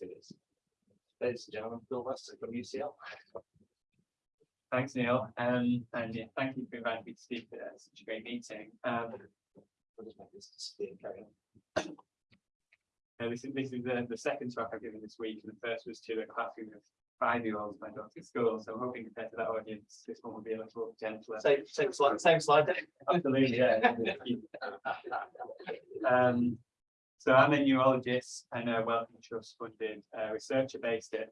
activities. Ladies and gentlemen, Phil Weston from UCL. Thanks, Neil, um, and yeah, thank you for inviting me to speak at such a great meeting. Um, We'll just make this carry on. uh, this is, this is the, the second talk I've given this week, and the first was to a classroom of five-year-olds, my daughter's school, so I'm hoping compared to that audience, this one will be a little gentler. Same, same slide, same slide. Absolutely, yeah. Um, so I'm a neurologist and a Wellcome Trust funded uh, researcher based at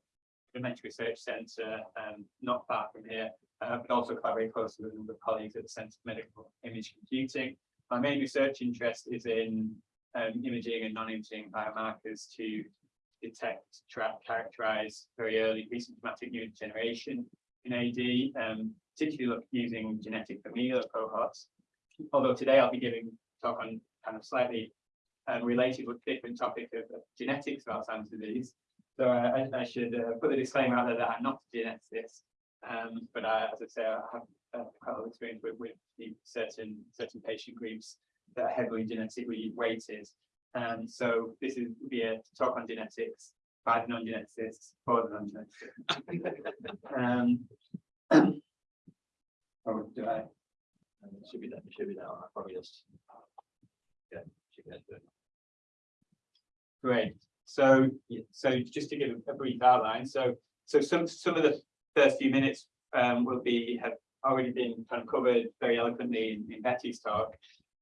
the Dementia Research Centre, um, not far from here, uh, but also very closely with a number of colleagues at the Centre for Medical Image Computing. My main research interest is in um, imaging and non-imaging biomarkers to detect, track, characterize very early pre-symptomatic neurodegeneration in AD, um, particularly using genetic familial cohorts. Although today I'll be giving talk on kind of slightly um, related but different topic of, genetics of Alzheimer's disease. So uh, I, I should uh, put the disclaimer out there that I'm not a geneticist, um, but I, as I say, I have uh, quite a lot of experience with, with certain certain patient groups that are heavily genetically weighted. Um, so this is be a talk on genetics by the non-geneticists for the non-geneticists. um, or do I? It Should be that, it should be that, I probably just. Yeah. should be that. Great. So, so just to give a brief outline, so, so some, some of the first few minutes um, will be, have already been kind of covered very eloquently in, in Betty's talk.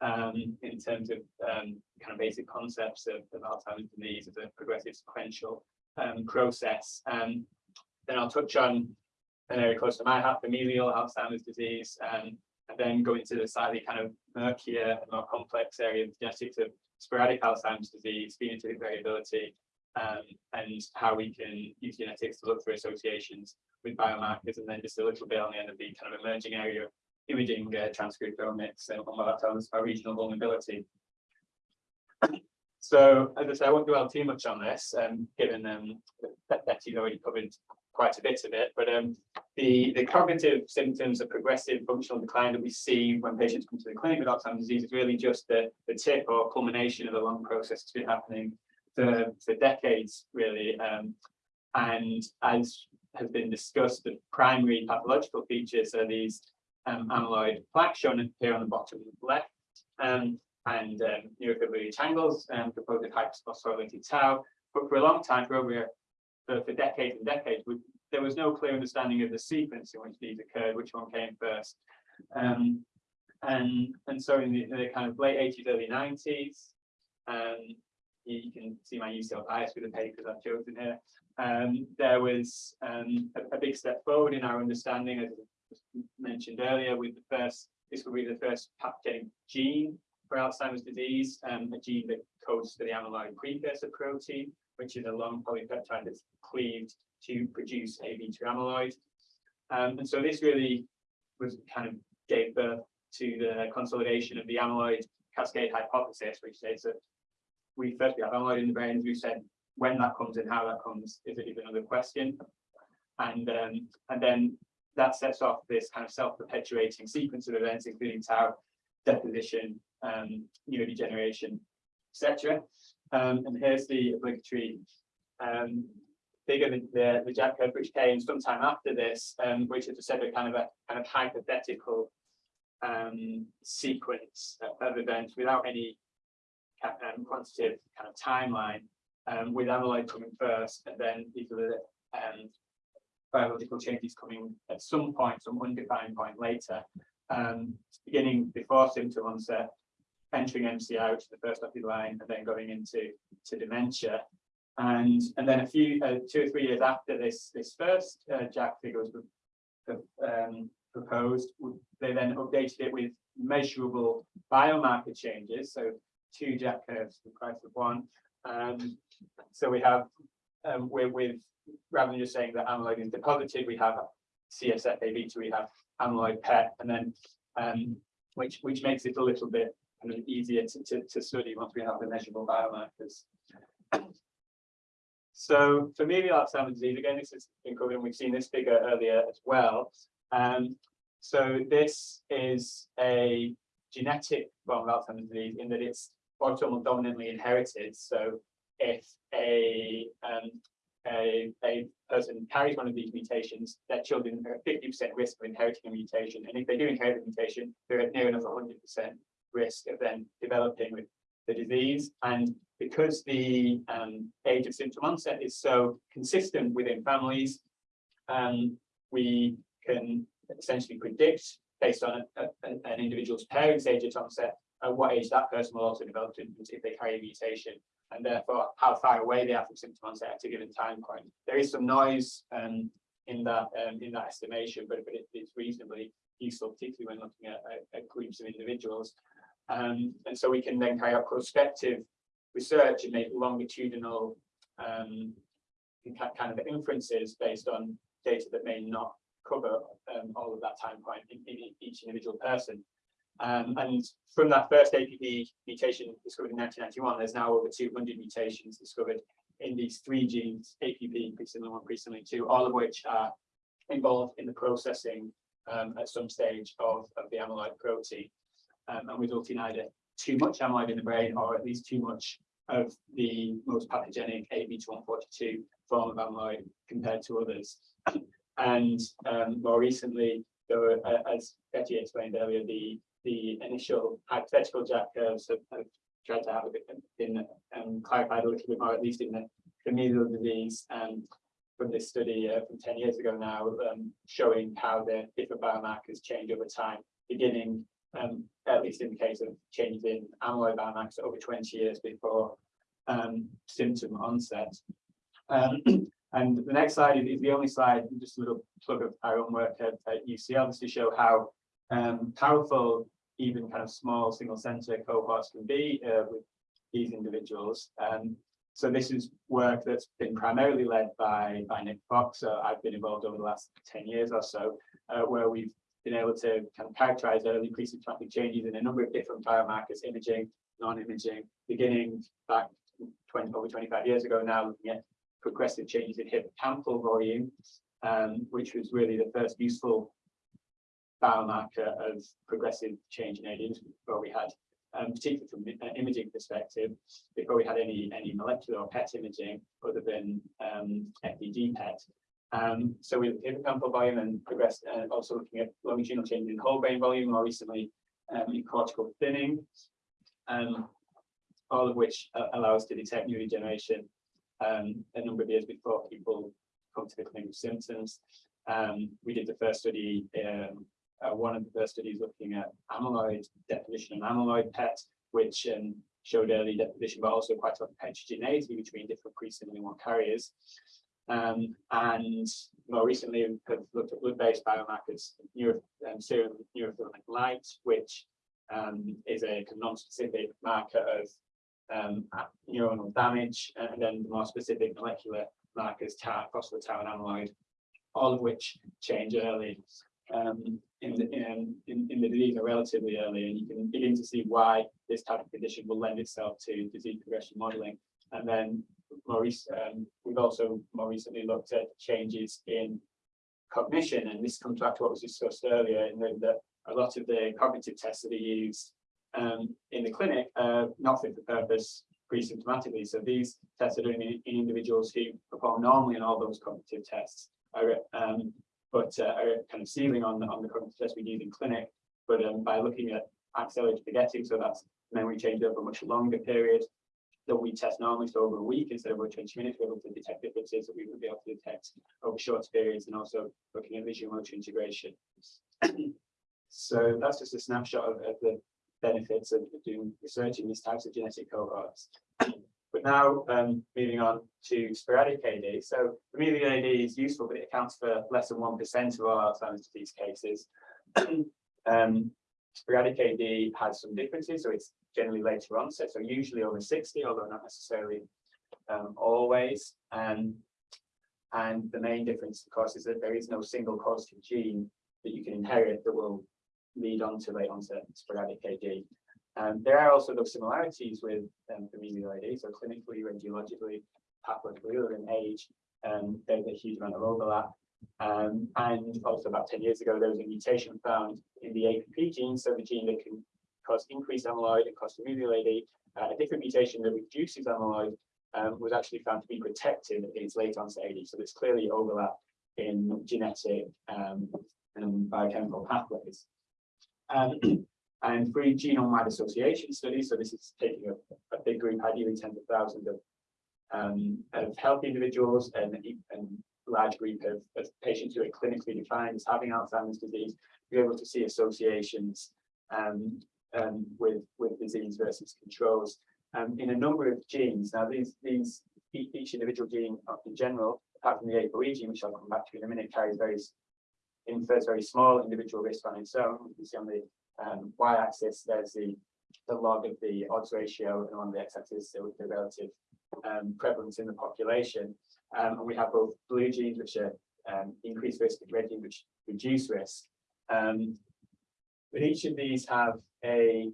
Um, in terms of um, kind of basic concepts of, of Alzheimer's disease as a progressive sequential um, process. Um, then I'll touch on an area close to my heart, familial Alzheimer's disease, um, and then go into the slightly kind of murkier, more complex area of genetics of sporadic Alzheimer's disease, phenotypic variability, um, and how we can use genetics to look for associations with biomarkers, and then just a little bit on the end of the kind of emerging area of imaging uh, transcriptomics and what that tells us about regional vulnerability. So, as I say, I won't dwell too much on this, um, given um, that Betty's already covered quite a bit of it, but um, the, the cognitive symptoms of progressive functional decline that we see when patients come to the clinic with Alzheimer's disease is really just the, the tip or culmination of a long process that's been happening for, for decades, really. Um, and as has been discussed, the primary pathological features are these um, amyloid plaques shown here on the bottom left, um, and um, neurofibrillary tangles, um, composed of hyperphosphorylated tau. But for a long time, for over for, for decades and decades, there was no clear understanding of the sequence in which these occurred, which one came first. Um, and and so in the, in the, kind of late 80s, early 90s, um, you, you can see my UCL bias with the papers I've chosen here. Um, there was um, a, a, big step forward in our understanding, as mentioned earlier, with the first discovery of the first pathogenic gene for Alzheimer's disease, um, a gene that codes for the amyloid precursor protein, which is a long polypeptide that's cleaved to produce AV2 amyloid. Um, and so this really was kind of gave birth to the consolidation of the amyloid cascade hypothesis, which says that we first we have amyloid in the brain, we said, when that comes and how that comes is, is another question. And um, and then that sets off this kind of self-perpetuating sequence of events, including tau deposition, um, neurodegeneration, etc. Um, and here's the obligatory um, figure, the, Jack curve, which came sometime after this, um, which is a kind of a kind of hypothetical um, sequence of events without any um, quantitative kind of timeline, um, with amyloid coming first, and then these are the um, biological changes coming at some point, some undefined point later, um, beginning before symptom onset, entering MCI, which is the first the line, and then going into to dementia. And and then a few uh, two or three years after this this first uh, Jack figure was um, proposed, they then updated it with measurable biomarker changes. So two Jack curves, the price of one. Um, so we have um, with, with rather than just saying that amyloid is deposited, we have CSF AB2, we have amyloid PET, and then um, which which makes it a little bit kind of easier to, to, to study once we have the measurable biomarkers. So familial Alzheimer's disease, again, this has been covered and we've seen this figure earlier as well. Um, so this is a genetic form of Alzheimer's disease in that it's autosomal dominantly inherited. So if a um, a person carries one of these mutations, their children are at fifty percent risk of inheriting a mutation, and if they do inherit a mutation, they're at near enough hundred percent risk of then developing with the disease. And because the um, age of symptom onset is so consistent within families, um, we can essentially predict based on a- a- an individual's parents' age at onset, at what age that person will also develop symptoms if they carry a mutation, and therefore how far away they are from symptom onset at a given time point. There is some noise um, in that um, in that estimation, but, but it- it's reasonably useful, particularly when looking at, at- at groups of individuals. Um, and so we can then carry out prospective research and make longitudinal um, kind of inferences based on data that may not cover um, all of that time point in, in each individual person. Um, and from that first APP mutation discovered in 1991, there's now over 200 mutations discovered in these three genes, APP, presenilin 1, presenilin 2, all of which are involved in the processing um, at some stage of, of the amyloid protein, um, and resulting either too much amyloid in the brain or at least too much of the most pathogenic AB142 form of amyloid compared to others. And um, more recently, were, uh, as Betty explained earlier, the the initial hypothetical Jack curves have, have tried to have a bit been um, clarified a little bit more, at least in the familial disease um, from this study uh, from 10 years ago now, um, showing how the different biomarkers change over time, beginning um, at least in the case of changes in amyloid biomarkers over 20 years before um, symptom onset. Um, and the next slide is, the only slide, just a little plug of our own work at, at UCL, to show how um, powerful even kind of small single center cohorts can be uh, with these individuals. Um, so this is work that's been primarily led by, by Nick Fox. I've been involved over the last 10 years or so, uh, where we've been able to kind of characterize early pre-symptomatic changes in a number of different biomarkers, imaging, non-imaging, beginning back 20, over 25 years ago now, looking at progressive changes in hippocampal volume, um, which was really the first useful biomarker of progressive change in AD before we had, um, particularly from an imaging perspective, before we had any any molecular or PET imaging other than um, FDG PET. Um, so we looked at hippocampal volume and and also looking at longitudinal change in whole brain volume, more recently um, in cortical thinning, um, all of which uh, allow us to detect neurodegeneration um, a number of years before people come to the clinic with symptoms. Um, we did the first study um, uh, one of the first studies looking at amyloid deposition and amyloid PET, which um, showed early deposition, but also quite a lot of heterogeneity between different presenilin one carriers. Um, and more recently, we have looked at blood-based biomarkers, neuro, um, serum neurofilament light, which um, is a non-specific marker of um, neuronal damage, and then the more specific molecular markers, tau, phospho-tau and amyloid, all of which change early um, in the in, in, in the disease are relatively early, and you can begin to see why this type of condition will lend itself to disease progression modeling. And then more um, we've also more recently looked at changes in cognition, and this comes back to what was discussed earlier, that a lot of the cognitive tests that are used um, in the clinic are not fit for purpose pre-symptomatically. So these tests are done in, in individuals who perform normally in all those cognitive tests are um, but uh, are kind of ceiling on the on the cognitive tests we use in clinic. But um, by looking at accelerated forgetting, so that's memory change over a much longer period that we test normally, so over a week instead of over 20 minutes, we're able to detect differences that we would be able to detect over short periods and also looking at visual motor integration. so that's just a snapshot of, of the benefits of doing research in these types of genetic cohorts. But now um, moving on to sporadic AD. So familial AD is useful, but it accounts for less than 1% of all Alzheimer's disease cases. um, sporadic AD has some differences, so it's generally later onset, so usually over 60, although not necessarily um, always. Um, and the main difference, of course, is that there is no single causative gene that you can inherit that will lead on to late onset sporadic AD. Um, there are also those similarities with um, familial AD, so clinically, radiologically, pathologically, than age, um, there's a huge amount of overlap. Um, and also about 10 years ago, there was a mutation found in the APP gene, so the gene that can cause increased amyloid and AD, uh, a different mutation that reduces amyloid um, was actually found to be protective against late onset AD. So there's clearly overlap in genetic um, and biochemical pathways. Um, and three genome-wide association studies. So this is taking a, a big group, ideally tens of thousands of um, of healthy individuals and a large group of, of patients who are clinically defined as having Alzheimer's disease, be able to see associations um, um, with with disease versus controls um, in a number of genes. Now, these these each individual gene uh, in general, apart from the ApoE gene, which I'll come back to in a minute, carries very infers very small individual risk on its own. You can see on the um, y-axis, there's the the log of the odds ratio, and on the x-axis, the the relative um, prevalence in the population. Um, and we have both blue genes, which are um, increased risk, and red genes, which reduce risk. Um, but each of these have a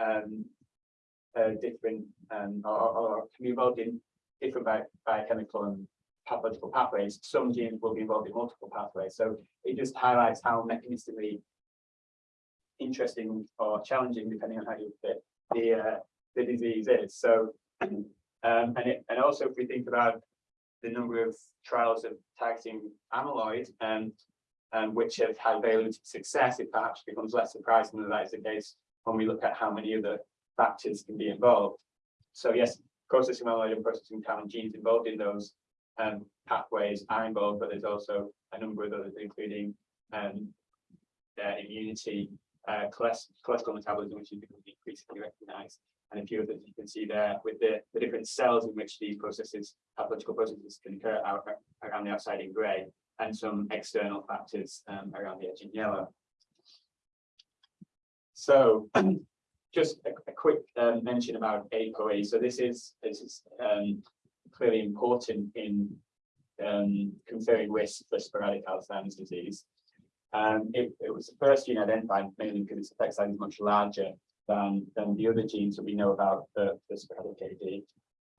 um, uh, different um, or, or, can be involved in different bi biochemical and pathological pathways. Some genes will be involved in multiple pathways. So it just highlights how mechanistically interesting or challenging, depending on how you fit the uh, the disease is. So um, and it, and also if we think about the number of trials of targeting amyloid and um, which have had very limited success, it perhaps becomes less surprising that that is the case when we look at how many other factors can be involved. So yes, processing amyloid and processing tau genes involved in those um, pathways are involved, but there's also a number of others, including um, immunity, uh, cholesterol metabolism, which is becoming increasingly recognized, and a few of others you can see there with the, the different cells in which these processes, pathological processes can occur out, around the outside in grey, and some external factors um, around the edge in yellow. So just a, a quick um, mention about ApoE. So this is this is um, clearly important in um, conferring risk for sporadic Alzheimer's disease. Um, it, it was the first gene identified mainly because its effect size is much larger than, than the other genes that we know about for, for sporadic AD.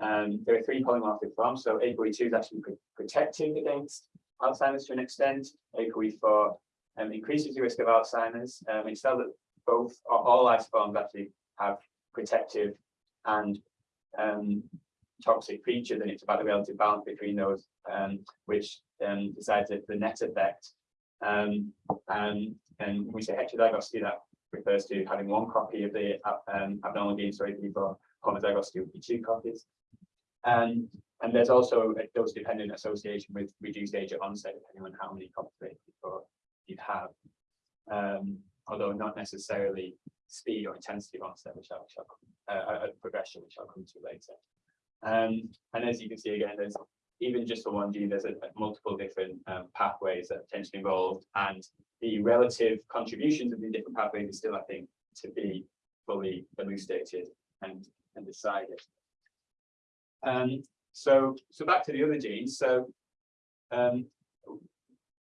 Um, there are three polymorphic forms, so ApoE2 is actually pr- protective against Alzheimer's to an extent. ApoE4 um, increases the risk of Alzheimer's. Um, it's that both or all isoforms actually have protective and um, toxic features, and it's about the relative balance between those, um, which um, decides the net effect. Um, and, and we say heterozygosity, that refers to having one copy of the uh, um, abnormal gene, so for homozygosity would be two copies. And, and there's also a dose-dependent association with reduced age at onset, depending on how many copies of ApoE4 you have. Um, although not necessarily speed or intensity of onset, which I'll, uh, uh, progression, which I'll come to later. Um, and as you can see again, there's even just for one gene, there's a, a multiple different um, pathways that are potentially involved, and the relative contributions of the different pathways is still, I think, to be fully elucidated and, and decided. Um, so, so back to the other genes. So, um,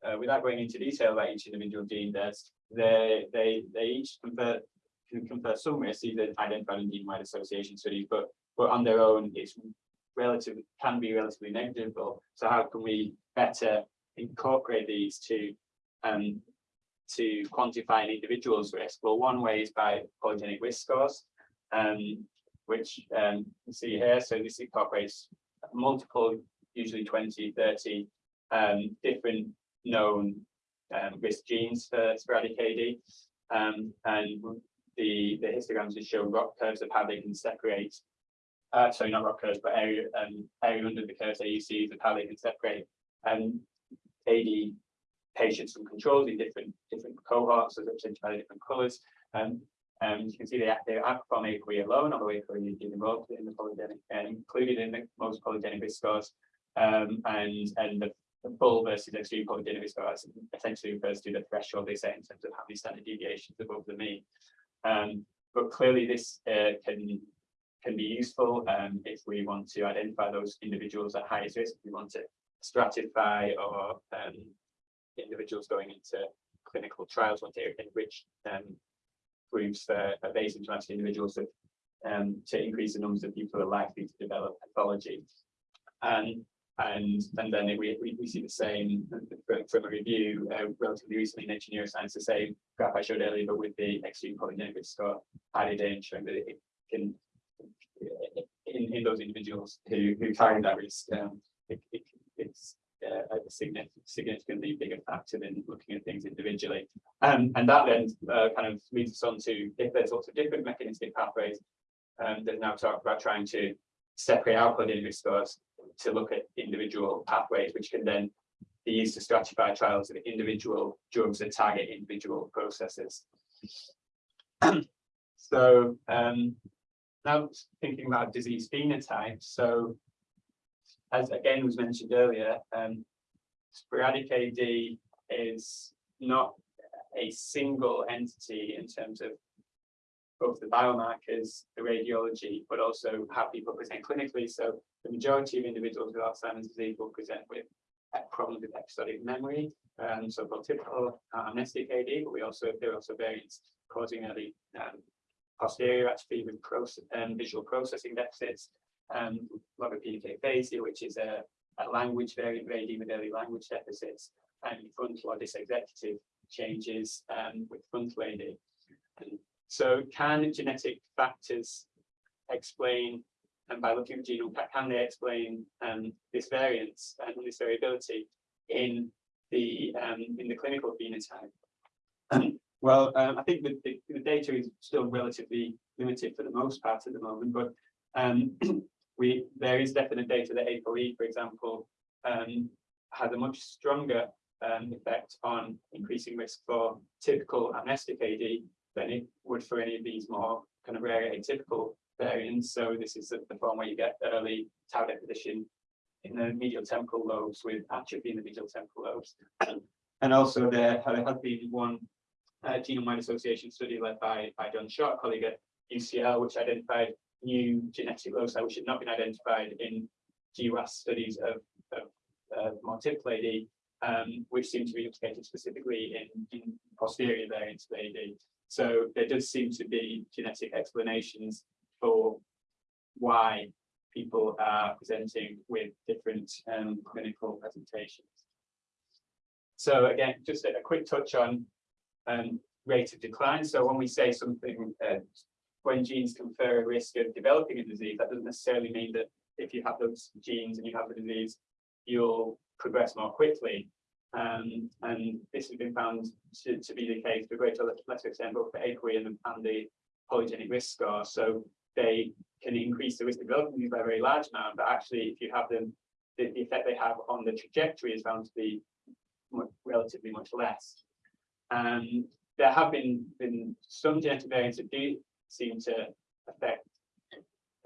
uh, without going into detail about each individual gene, there's they they they each confer can confer some risk, either identified in gene-wide association studies, but but on their own, it's relative can be relatively negligible. So how can we better incorporate these to um to quantify an individual's risk? Well, one way is by polygenic risk scores, um, which um, you see here. So this incorporates multiple, usually 20, 30 um, different known um, risk genes for sporadic AD. Um, and the, the histograms just show ROC curves of how they can separate, uh, sorry, not ROC curves, but area, um, area under the curves, AUCs of how they can separate um, AD patients from controls in different different cohorts, so represented by the different colours. Um, um, you can see they, they outperform ApoE alone, although ApoE is involved in the polygenic and included in the most polygenic risk scores. Um, and and the, the full versus extreme polygenic risk scores essentially refers to the threshold they set in terms of how many standard deviations above the mean. Um, but clearly this uh, can can be useful um, if we want to identify those individuals at highest risk, if we want to stratify or um, individuals going into clinical trials, want to enrich um, groups for for asymptomatic individuals to, um, to increase the numbers of people who are likely to develop pathology. And and and then we, we, we see the same from, from a review uh, relatively recently in Nature Neuroscience, the same graph I showed earlier, but with the extreme polygenic score added in, showing that it can in, in those individuals who, who carry that risk, um, it, it, it's a significant, significantly bigger factor than looking at things individually. Um, and that then uh, kind of leads us on to if there's lots of different mechanistic pathways, um, there's now talk about trying to separate out cognitive scores to look at individual pathways, which can then be used to stratify trials of individual drugs that target individual processes. so um, now thinking about disease phenotypes, so as again was mentioned earlier, um, sporadic AD is not a single entity in terms of both the biomarkers, the radiology, but also how people present clinically. So the majority of individuals with Alzheimer's disease will present with problems with episodic memory, um, so-called typical uh, amnestic AD, but we also there are also variants causing early um, posterior atrophy with process, um, visual processing deficits, um, logopenic aphasia, which is a, a language variant AD with early language deficits, and frontal or dysexecutive changes um, with frontal AD. And so can genetic factors explain, and by looking at the genome, can they explain um, this variance and this variability in the um, in the clinical phenotype? well, um, I think the, the, the, data is still relatively limited for the most part at the moment, but um, we there is definite data that ApoE, for example, um, has a much stronger um, effect on increasing risk for typical amnestic AD than it would for any of these more kind of rare atypical variants. So this is the, form where you get early tau deposition in the medial temporal lobes with atrophy in the medial temporal lobes. and also there, there has been one uh, genome-wide association study led by, by John Schott, colleague at UCL, which identified new genetic loci which had not been identified in GWAS studies of, of uh, AD, um, which seem to be implicated specifically in, in posterior variants of AD. So there does seem to be genetic explanations for why people are presenting with different um, clinical presentations. So again, just a, a quick touch on um, rate of decline. So when we say something, uh, when genes confer a risk of developing a disease, that doesn't necessarily mean that if you have those genes and you have the disease, you'll progress more quickly. Um, and this has been found to, to be the case to a greater or lesser extent both for ApoE and, and the polygenic risk score. So they can increase the risk of developing these by a very large amount, but actually if you have them, the, the effect they have on the trajectory is found to be much, relatively much less. Um, there have been, been some genetic variants that do seem to affect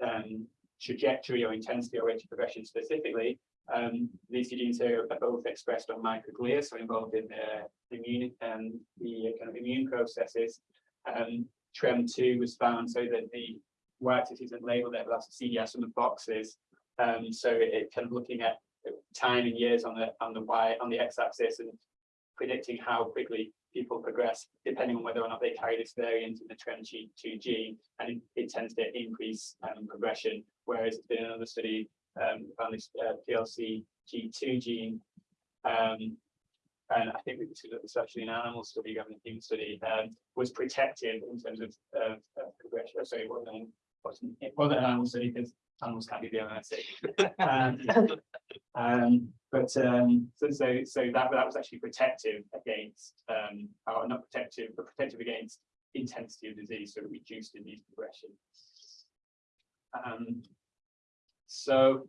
um, trajectory or intensity or rate of progression specifically, um, these genes are both expressed on microglia, so involved in the immune and um, the kind of immune processes. Um, TREM2 was found so that the y-axis isn't labeled there, but that's the CDS on the boxes. Um, so it, it, kind of looking at time in years on the on the y on the x-axis and predicting how quickly people progress, depending on whether or not they carry this variant in the TREM2 gene, and it, it tends to increase um, progression. Whereas in another study um, found this uh, PLC G2 gene. Um, and I think this was actually an animal study, rather a human study, um, was protective in terms of, of, of progression. Oh, sorry, it wasn't, wasn't, it wasn't an animal study because animals can't be the um, um, but um, so, so, so that, that was actually protective against, um, or not protective, but protective against intensity of disease, so it reduced disease progression. Um, so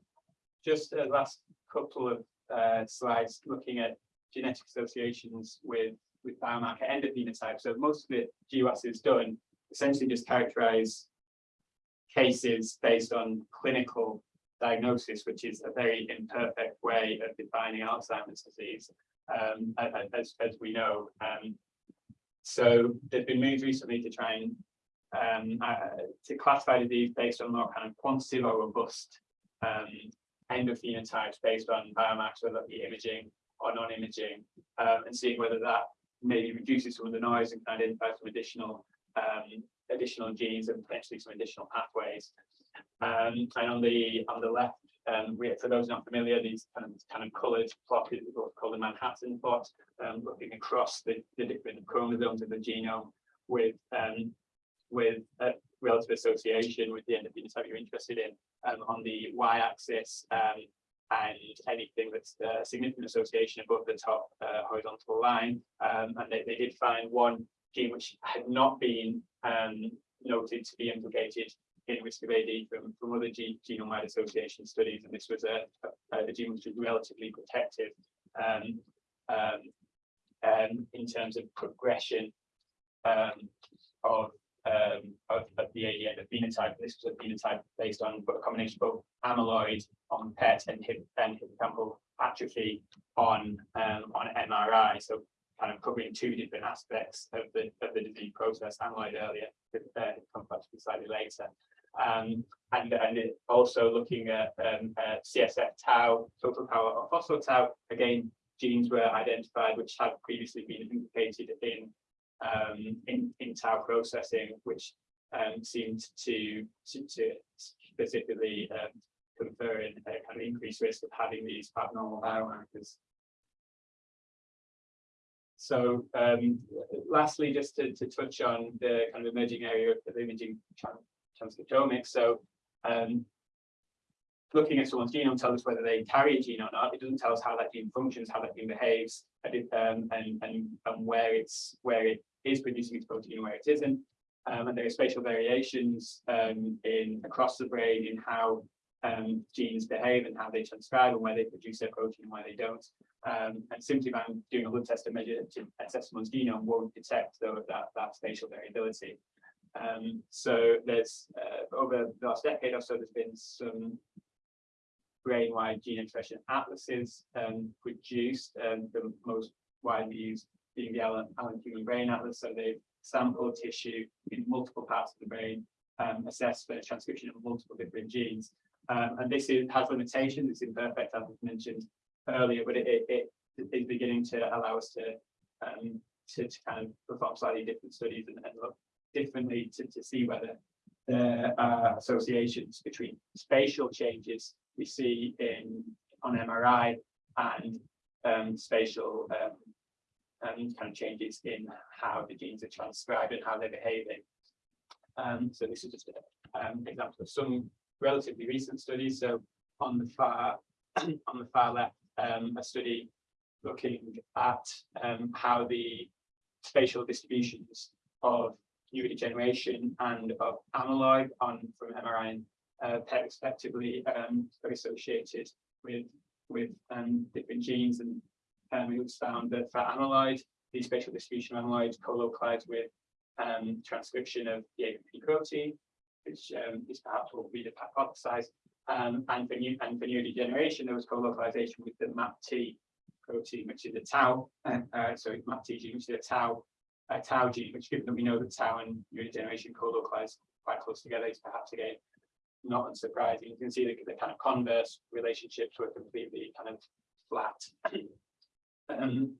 just a last couple of uh, slides looking at genetic associations with, with biomarker endophenotype. So most of the GWAS is done essentially just characterize cases based on clinical diagnosis, which is a very imperfect way of defining Alzheimer's disease, um, as, as we know. Um, so there's been moves recently to try and um, uh, to classify disease based on more kind of quantitative or robust um, endophenotypes based on biomarkers, whether that be imaging or non-imaging, um, and seeing whether that maybe reduces some of the noise and can identify some additional um, additional genes and potentially some additional pathways. Um, and on the on the left, um, we, for those not familiar, these kind of kind of coloured plot is what's called the Manhattan plot, um, looking across the, the different chromosomes of the genome with um, with uh, relative association with the endophenotype you're interested in, um, on the y-axis, um, and anything that's a significant association above the top uh, horizontal line. And they, they did find one gene which had not been noted to be implicated in risk of AD from, from other genome-wide association studies, and this was a, a, a gene which was relatively protective um, um, um, in terms of progression um, of, um, of, of the AD the phenotype. This was a phenotype based on a combination of both amyloid on PET and, hip, and hippocampal atrophy on um, on MRI. So kind of covering two different aspects of the of the disease process, amyloid earlier, uh, complex slightly later. Um, and, and also looking at um, uh, CSF tau, total power or phospho tau, again, genes were identified which had previously been implicated in um, in, in tau processing, which um, seemed to, to, to specifically um, confer a kind of increased risk of having these abnormal biomarkers. So um, lastly, just to, to touch on the kind of emerging area of imaging transcriptomics. So um, looking at someone's genome tells us whether they carry a gene or not. It doesn't tell us how that gene functions, how that gene behaves, and, um, and, and, and where it's where it is producing its protein and where it isn't. Um, and there are spatial variations um, in across the brain in how um, genes behave and how they transcribe and where they produce their protein and where they don't. Um, and simply by doing a blood test to measure to assess someone's genome won't detect though that, that spatial variability. Um, so there's uh, over the last decade or so, there's been some brain-wide gene expression atlases um, produced, um, the most widely used being the Allen, Allen Human Brain Atlas. So they've sampled tissue in multiple parts of the brain, um, for transcription of multiple different genes. Um, and this is, has limitations, it's imperfect, as was mentioned earlier, but it, it, it is beginning to allow us to, um, to, to kind of perform slightly different studies and, and look differently to, to see whether there are associations between spatial changes we see in on MRI and um, spatial um, and kind of changes in how the genes are transcribed and how they're behaving. Um, so this is just an um, example of some relatively recent studies. So on the far on the far left, um, a study looking at um, how the spatial distributions of neurodegeneration and of amyloid on from MRI and uh, PET respectively um, are associated with with um, different genes and um, it was found that for amyloid, the spatial distribution of amyloid co-localized with um, transcription of the APP protein, which um, is perhaps what we have hypothesized. Um, and for new and for neurodegeneration, there was co-localization with the MAPT protein, which is a tau, uh, sorry, MAPT gene, which is a tau, a tau gene, which given that we know that tau and neurodegeneration co-localize quite close together, is perhaps again not unsurprising. You can see the, the kind of converse relationships were completely kind of flat. Um,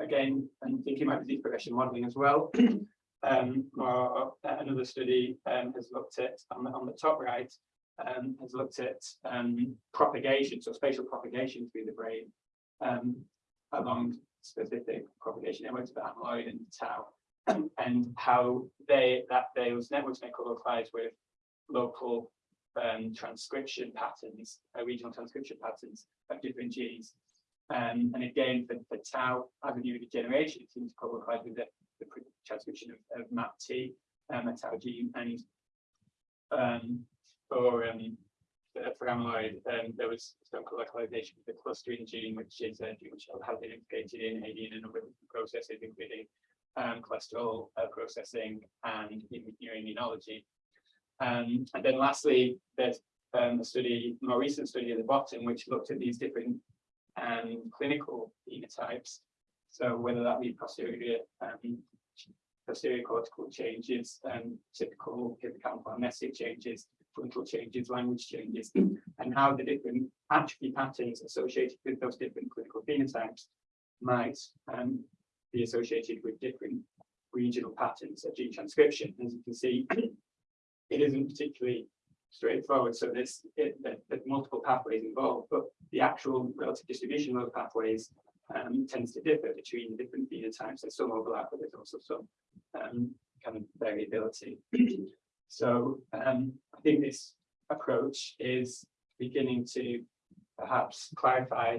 again, and thinking about disease progression modeling as well. um, or, another study um, has looked at on the, on the top right um, has looked at um, propagation, so spatial propagation through the brain um, along specific propagation networks of amyloid and tau, and how they that those networks may co-localize with local um, transcription patterns, uh, regional transcription patterns of different genes. Um, and again, for, for tau, as a neurodegeneration, it seems to co-localize with the, the transcription of, of MAPT, um, a tau gene, and um, for um, for amyloid, um, there was some localization with the clusterin gene, which is a gene which has been implicated in AD in a number of processes, including um, cholesterol uh, processing and immunology. Um, and then lastly, there's um, a study, more recent study at the bottom, which looked at these different um, clinical phenotypes. So whether that be posterior, um, posterior cortical changes, um, typical hippocampal amnestic changes, frontal changes, language changes, and how the different atrophy patterns associated with those different clinical phenotypes might um, be associated with different regional patterns of gene transcription. As you can see, it isn't particularly straightforward. So there's, it, there's multiple pathways involved, but the actual relative distribution of pathways um, tends to differ between different phenotypes. There's some overlap, but there's also some um, kind of variability. So um, think this approach is beginning to perhaps clarify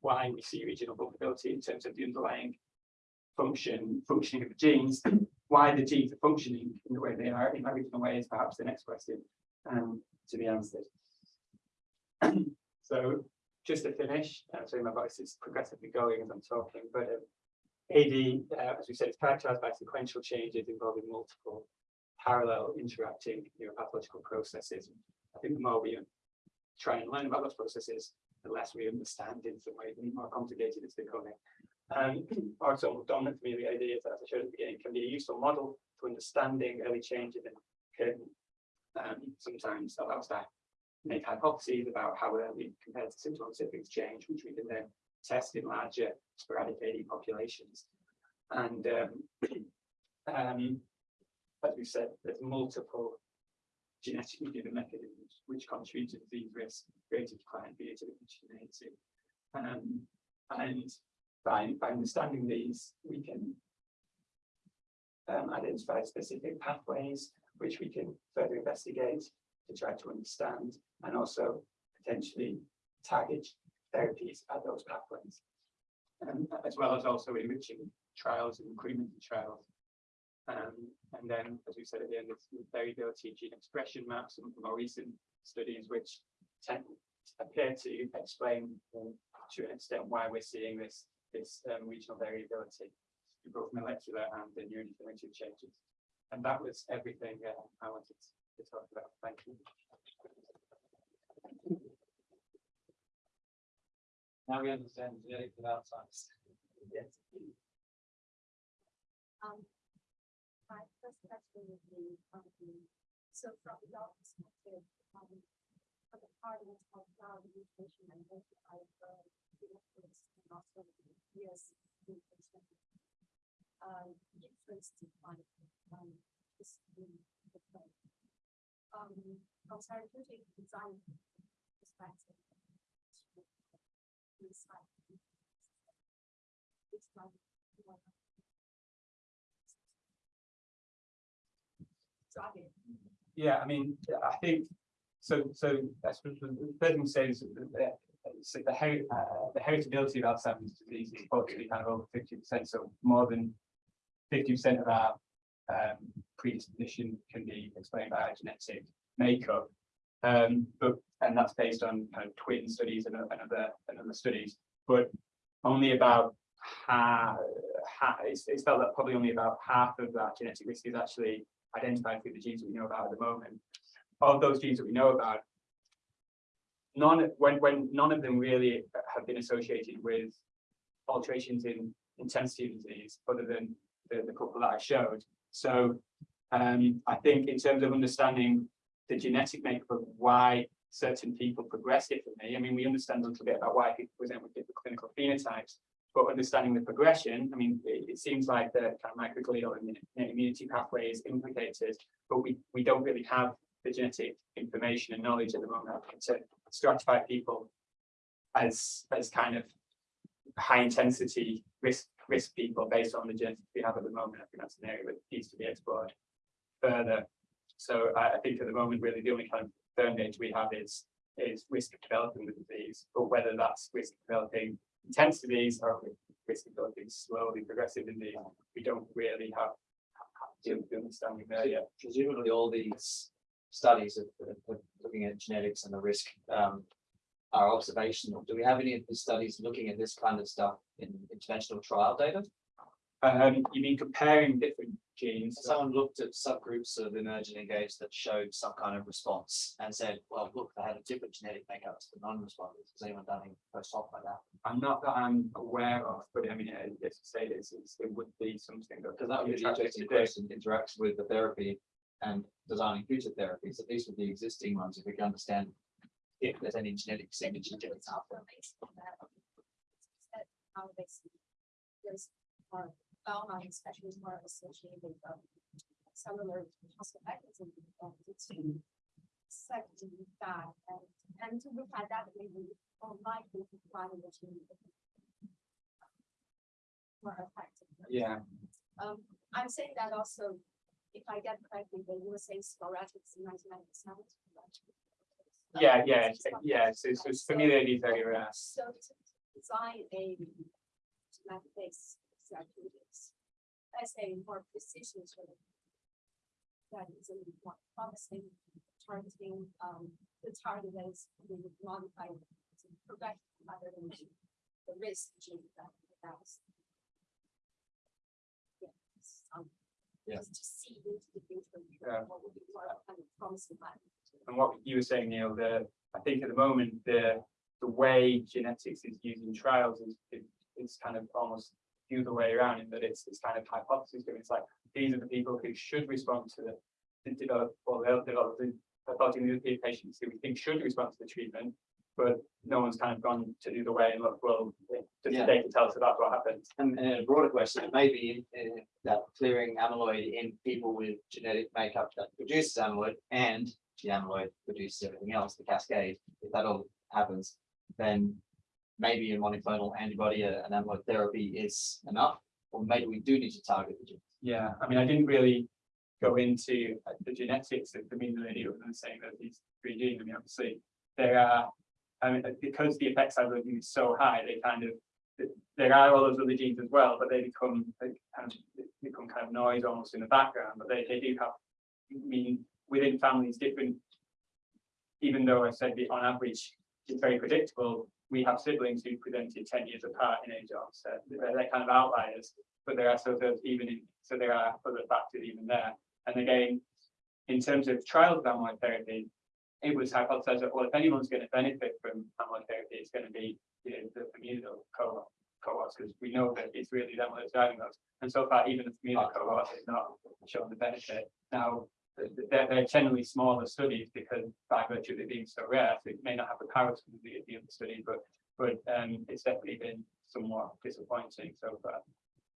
why we see regional vulnerability in terms of the underlying function, functioning of the genes, why the genes are functioning in the way they are in that regional way is perhaps the next question um, to be answered. So just to finish, uh, sorry, my voice is progressively going as I'm talking, but um, AD, uh, as we said, is characterized by sequential changes involving multiple parallel interacting neuropathological processes. I think the more we try and learn about those processes, the less we understand in some way, the more complicated it's becoming. Um, also, dominant for me, the idea is, as I showed at the beginning, can be a useful model to understanding early changes and can um, sometimes allow us to make hypotheses about how early compared to symptom specifics change, which we can then test in larger sporadic AD populations. And um, um, as we said, there's multiple genetically given mechanisms which contribute to disease risk, greater decline, heterogeneity. Um, and by, by understanding these, we can um, identify specific pathways which we can further investigate to try to understand and also potentially target therapies at those pathways. Um, as well as also enriching trials and recruitment trials. Um, and then, as we said at the end, it's variability in gene expression maps and more recent studies which tend appear to explain um, to an extent why we're seeing this this um, regional variability in both molecular and the neurodegenerative changes. And that was everything uh, I wanted to talk about. Thank you. Now we understand genetics of Alzheimer's. Yes. Um, first question would um, so from your perspective, um, for the part of cloud mutation and identify the difference and also the years mutation. Um, difference um, the play. Um, from therapeutic design perspective. Yeah, I mean, I think, so, so that's what the third thing to say is that the, uh, the heritability of Alzheimer's disease is probably kind of over fifty percent, so more than fifty percent of our um, predisposition can be explained by our genetic makeup. Um, but, and that's based on kind of twin studies and, and other, and other studies, but only about half, half, it's, it's felt that probably only about half of that genetic risk is actually identified through the genes that we know about at the moment. Of those genes that we know about, none, when, when none of them really have been associated with alterations in intensity of disease, other than the, the couple that I showed. So um, I think in terms of understanding the genetic makeup of why certain people progress differently, I mean, we understand a little bit about why people present with different clinical phenotypes, but understanding the progression, I mean, it, it seems like the kind of microglial and immunity pathway is implicated, but we, we don't really have the genetic information and knowledge at the moment to stratify people as, as kind of high intensity risk, risk people based on the genetics we have at the moment. I think that's an area that needs to be explored further. So I, I think at the moment, really, the only kind of firm we have is, is risk of developing the disease, but whether that's risk of developing or risk of developing slowly progressive disease, we don't really have have the understanding there yet. Presumably all these studies of, of- of looking at genetics and the risk um. Are observational. Do we have any of the studies looking at this kind of stuff in interventional trial data? Um, you mean comparing different genes? Someone looked at subgroups of emergent engaged that showed some kind of response and said, well, look, they had a different genetic makeup to the non-responders. Has anyone done any post hoc like that? I'm not that I'm aware of, but I mean, uh, let's say this is, it would be something that. Because that would be the attractive interesting to do. question, interaction with the therapy and designing future therapies, at least with the existing ones, if we can understand if there's any genetic signature difference out there. How they see, there's more, Belmont especially is more associated with um, cellular hospital mechanism. of the two. Second, that, and, and to look at that, maybe more likely to find the gene. More effective. Yeah, Um, I'm saying that also if I get correctly, were saying sporadic is ninety-nine percent. Yeah, yeah, yeah, so, so familiarity is very rare. So to design a genetic-based therapeutics, as a more precision sort of. That is a little more promising, targeting, um, the target that is being modified to prevent rather than the risk gene that that's. Yes, um, Yeah. Just to see into the future. Yeah. What would be more kind of promising. And what you were saying, Neil, the, I think at the moment, the, the way genetics is used in trials is, it- it's kind of almost the other way around in that it's, it's kind of hypothesis driven. It's like, these are the people who should respond to the, the develop, or they'll develop the pathology in the patients who we think should respond to the treatment. But no one's kind of gone to the other way and look, well, does Yeah. the data tell us about what happened? And, and a broader question, maybe may be uh, that clearing amyloid in people with genetic makeup that produces amyloid and the amyloid produces everything else, the cascade, if that all happens, then maybe a monoclonal antibody, an amyloid therapy is enough, or maybe we do need to target the gene. Yeah, I mean, I didn't really go into uh, the genetics of the lady other than saying that these three genes, I mean, obviously, there are, I mean, because the effect size of them is so high, they kind of, there are all those other genes as well, but they become, they kind of they become kind of noise almost in the background, but they, they do have, I mean, within families, different, even though I said the on average, it's very predictable, we have siblings who presented ten years apart in age onset, they're, they're kind of outliers, but there are sort of even in, so there are other factors even there. And again, in terms of trials of amyloid therapy, it was hypothesized that, well, if anyone's going to benefit from amyloid therapy, it's going to be, you know, the familial cohort, because we know that it's really them that's driving those. And so far, even the familial cohort has not shown the benefit. Now, they're, they're generally smaller studies because by virtue of it being so rare, so it may not have the power to the, the other study, but, but, um, it's definitely been somewhat disappointing so far.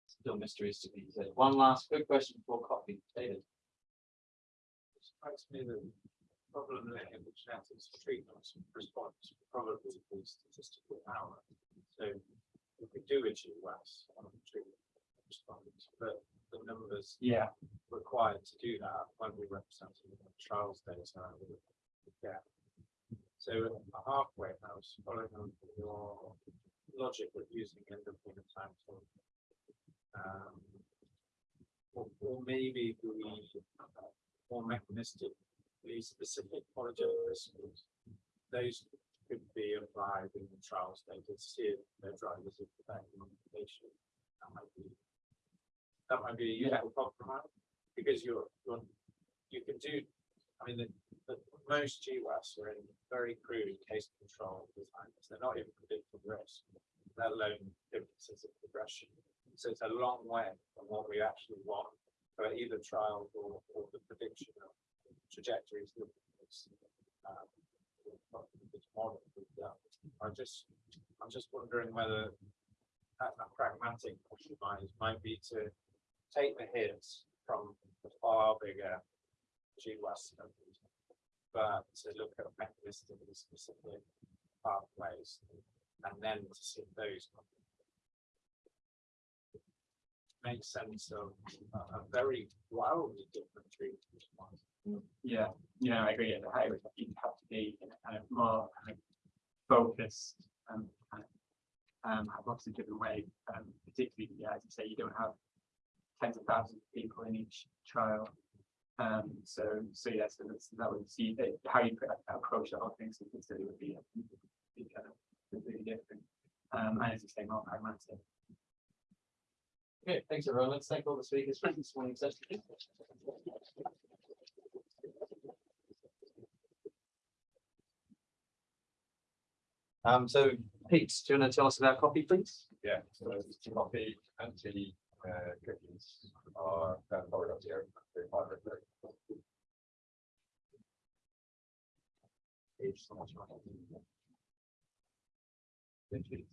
Still mysteries to be said. One last quick question before coffee, David. strikes me that problem that in the genetics treatment response probably be statistical power. So if we do achieve less on treatment response, but the numbers Yeah, required to do that when we represent the trials data we get. So a halfway house, following on from your logic of using endophenotype or um, or, or maybe we uh, more mechanistic, the specific polygenic response, those could be applied in the trials data to see if they're drivers of the patient. That might be that might be a useful compromise because you're, you're you can do. I mean, the, the most GWAS are in very crude case control designs. They're not even predicting risk, let alone differences of progression. So it's a long way from what we actually want for either trials or, or the prediction of trajectories. of this, um, model. I just, I'm just wondering whether a, a pragmatic compromise might be to take the hits from the far bigger GWAS studies, but to look at mechanistically specific pathways and then to see those make sense of a, a very wildly different treatment yeah, yeah, I agree. At the high you have to be in a kind of more kind of focused and kind of um, hypothesis driven way, um, particularly, yeah, as you say, you don't have tens of thousands of people in each trial. Um, so, so yes, so that's, that would see that how you could approach the whole thing, so consider would be, be kind of completely different. Um, and as you say, more pragmatic. Okay, thanks everyone. Let's thank all the speakers for this morning's session. Um, so Pete, do you want to tell us about coffee, please? Yeah, so coffee and tea, uh, cookies are here. They're moderate, they're- Thank so much. Thank you.